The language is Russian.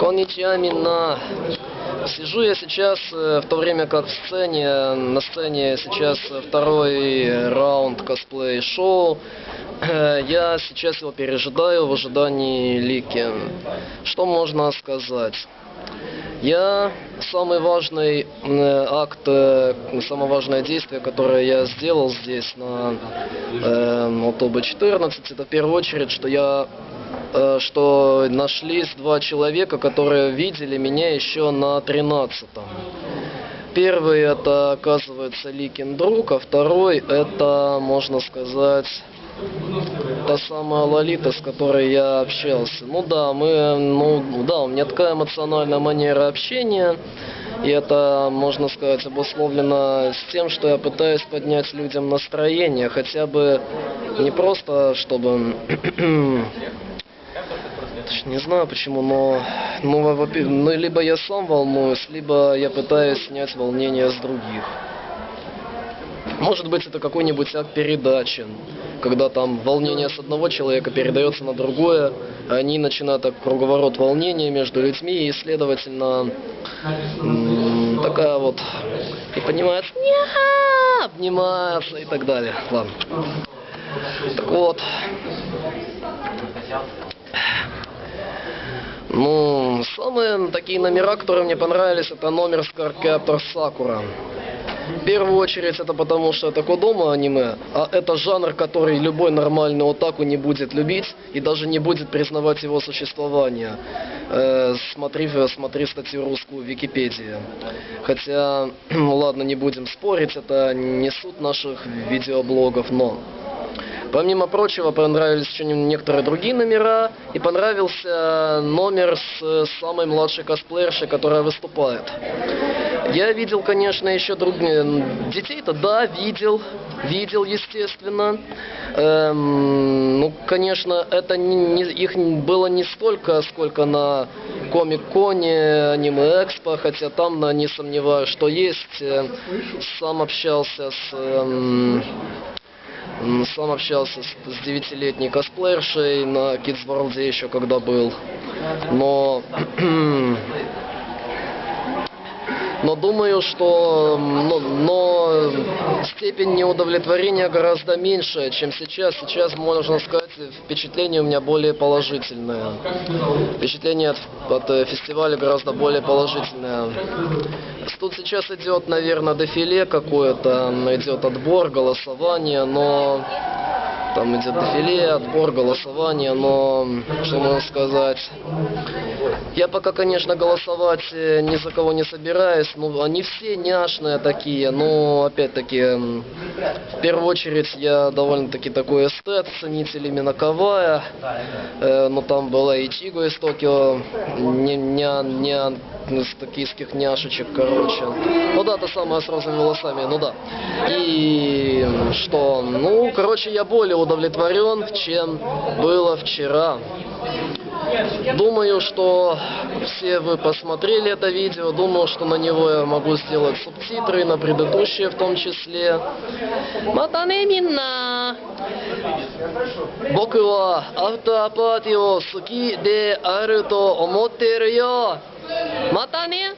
Конничиа Мина. Сижу я сейчас, э, в то время как в сцене, на сцене сейчас второй раунд косплей-шоу. Э, Я сейчас его пережидаю в ожидании Лики. Что можно сказать? Я самый важный э, акт, самое важное действие, которое я сделал здесь на э, ОТБ-14, это в первую очередь, что я что нашлись два человека, которые видели меня еще на 13-м. Первый это, оказывается, Ликин друг, а второй это, можно сказать, та самая Лолита, с которой я общался. Ну да, мы, ну да, у меня такая эмоциональная манера общения. И это, можно сказать, обусловлено с тем, что я пытаюсь поднять людям настроение, хотя бы не просто, чтобы... Не знаю почему, но, ну, ну, либо я сам волнуюсь, либо я пытаюсь снять волнение с других. Может быть, это какой-нибудь акт передачи, когда там волнение с одного человека передается на другое, а они начинают так круговорот волнения между людьми, и, следовательно, такая вот, и понимают, «Ня!» обнимаются и так далее. Ладно. Так вот. Ну, самые такие номера, которые мне понравились, это номер с Cardcaptor Sakura. В первую очередь это потому, что это Кодома аниме, а это жанр, который любой нормальный отаку не будет любить и даже не будет признавать его существование. Э, смотри, смотри статью русскую в Википедии. Хотя, ну ладно, не будем спорить, это не суть наших видеоблогов, но... Помимо прочего, понравились еще не- некоторые другие номера, и понравился номер с э, самой младшей косплеершей, которая выступает. Я видел, конечно, еще другие... Детей-то, да, видел, видел, естественно. Эм, ну, конечно, это не, не- их было не столько, сколько на Комик-Коне, Аниме Экспо, хотя там, не сомневаюсь, что есть. Э, Сам общался с... эм, Сам общался с, девятилетней косплеершей на Kids World еще когда был. Но... Но думаю, что но, но степень неудовлетворения гораздо меньше, чем сейчас. Сейчас, можно сказать, впечатление у меня более положительное. Впечатление от, от э, фестиваля гораздо более положительное. Тут сейчас идет, наверное, дефиле какое-то, идет отбор, голосование, но там идет дефиле, отбор, голосование, но что можно сказать? Я пока, конечно, голосовать э, ни за кого не собираюсь, ну, они все няшные такие, но, опять-таки, в первую очередь, я довольно-таки такой эстет, ценитель именно Кавая, Э, ну, там была и Чиго из Токио, не, не, не из токийских няшечек, короче. Ну да, та самая с розовыми волосами, ну да. И что, ну, короче, я более удовлетворен, чем было вчера. Думаю, что все вы посмотрели это видео, думаю, что на него я могу сделать субтитры, на предыдущие в том числе. Матанемина! Боку ва автопатио суки де ару то! Матане!